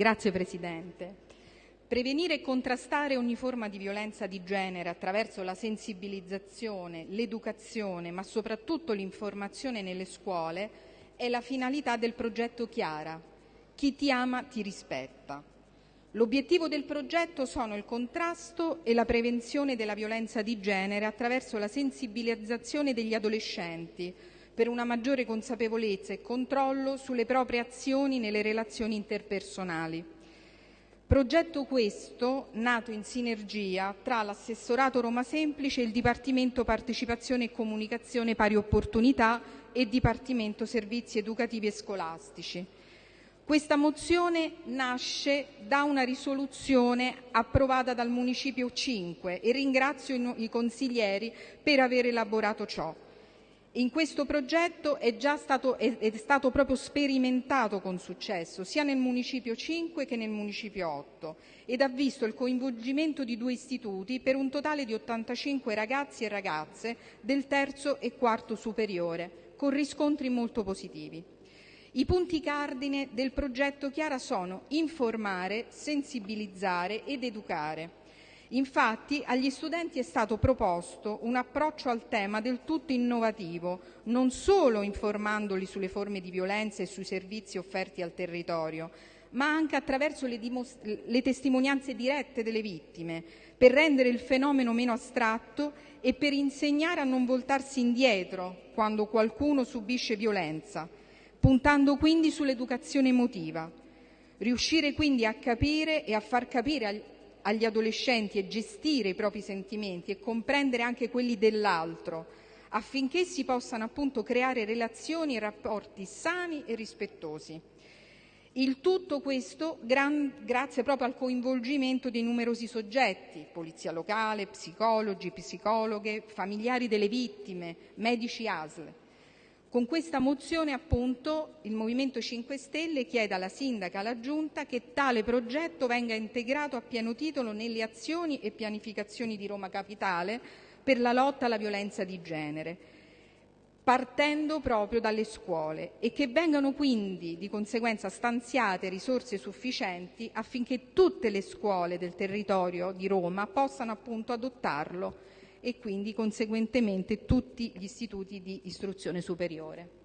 Grazie Presidente. Prevenire e contrastare ogni forma di violenza di genere attraverso la sensibilizzazione, l'educazione, ma soprattutto l'informazione nelle scuole è la finalità del progetto Chiara. Chi ti ama ti rispetta. L'obiettivo del progetto sono il contrasto e la prevenzione della violenza di genere attraverso la sensibilizzazione degli adolescenti per una maggiore consapevolezza e controllo sulle proprie azioni nelle relazioni interpersonali. Progetto questo nato in sinergia tra l'Assessorato Roma Semplice e il Dipartimento Partecipazione e Comunicazione Pari Opportunità e Dipartimento Servizi Educativi e Scolastici. Questa mozione nasce da una risoluzione approvata dal Municipio 5 e ringrazio i consiglieri per aver elaborato ciò. In questo progetto è già stato, è, stato proprio sperimentato con successo sia nel Municipio 5 che nel Municipio 8 ed ha visto il coinvolgimento di due istituti per un totale di 85 ragazzi e ragazze del terzo e quarto superiore, con riscontri molto positivi. I punti cardine del progetto Chiara sono informare, sensibilizzare ed educare. Infatti agli studenti è stato proposto un approccio al tema del tutto innovativo, non solo informandoli sulle forme di violenza e sui servizi offerti al territorio, ma anche attraverso le, le testimonianze dirette delle vittime, per rendere il fenomeno meno astratto e per insegnare a non voltarsi indietro quando qualcuno subisce violenza puntando quindi sull'educazione emotiva. Riuscire quindi a capire e a far capire agli adolescenti e gestire i propri sentimenti e comprendere anche quelli dell'altro, affinché si possano appunto creare relazioni e rapporti sani e rispettosi. Il tutto questo grazie proprio al coinvolgimento dei numerosi soggetti, polizia locale, psicologi, psicologhe, familiari delle vittime, medici ASL. Con questa mozione appunto il Movimento 5 Stelle chiede alla Sindaca e alla Giunta che tale progetto venga integrato a pieno titolo nelle azioni e pianificazioni di Roma Capitale per la lotta alla violenza di genere, partendo proprio dalle scuole e che vengano quindi di conseguenza stanziate risorse sufficienti affinché tutte le scuole del territorio di Roma possano appunto adottarlo e quindi conseguentemente tutti gli istituti di istruzione superiore.